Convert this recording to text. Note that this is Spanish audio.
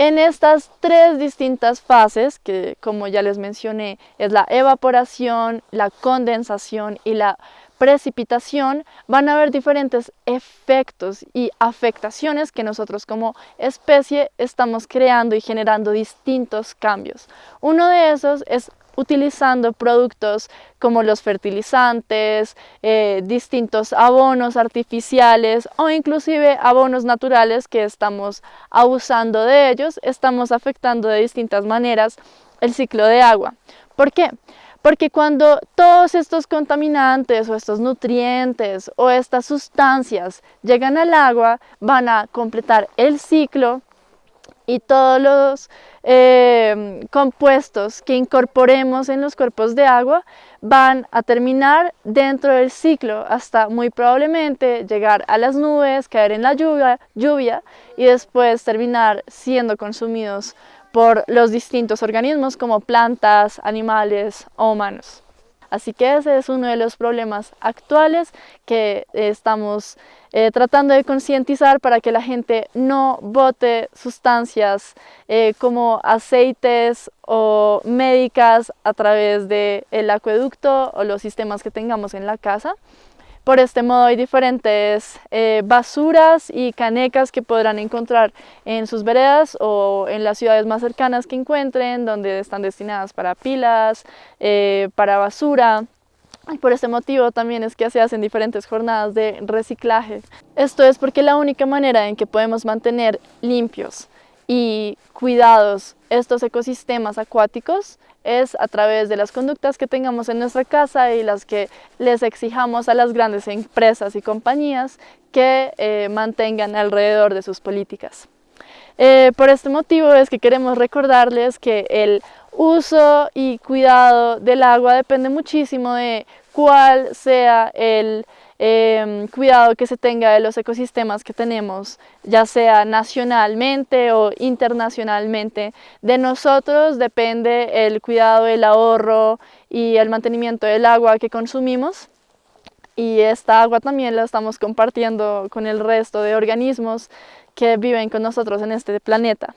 En estas tres distintas fases, que como ya les mencioné, es la evaporación, la condensación y la precipitación, van a haber diferentes efectos y afectaciones que nosotros como especie estamos creando y generando distintos cambios. Uno de esos es utilizando productos como los fertilizantes, eh, distintos abonos artificiales o inclusive abonos naturales que estamos abusando de ellos, estamos afectando de distintas maneras el ciclo de agua. ¿Por qué? Porque cuando todos estos contaminantes o estos nutrientes o estas sustancias llegan al agua, van a completar el ciclo y todos los eh, compuestos que incorporemos en los cuerpos de agua van a terminar dentro del ciclo hasta muy probablemente llegar a las nubes, caer en la lluvia, lluvia y después terminar siendo consumidos por los distintos organismos como plantas, animales o humanos. Así que ese es uno de los problemas actuales que estamos eh, tratando de concientizar para que la gente no bote sustancias eh, como aceites o médicas a través del acueducto o los sistemas que tengamos en la casa. Por este modo hay diferentes eh, basuras y canecas que podrán encontrar en sus veredas o en las ciudades más cercanas que encuentren, donde están destinadas para pilas, eh, para basura. Y por este motivo también es que se hacen diferentes jornadas de reciclaje. Esto es porque la única manera en que podemos mantener limpios y cuidados estos ecosistemas acuáticos es a través de las conductas que tengamos en nuestra casa y las que les exijamos a las grandes empresas y compañías que eh, mantengan alrededor de sus políticas. Eh, por este motivo es que queremos recordarles que el uso y cuidado del agua depende muchísimo de cuál sea el Em, cuidado que se tenga de los ecosistemas que tenemos, ya sea nacionalmente o internacionalmente. De nosotros depende el cuidado, el ahorro y el mantenimiento del agua que consumimos y esta agua también la estamos compartiendo con el resto de organismos que viven con nosotros en este planeta.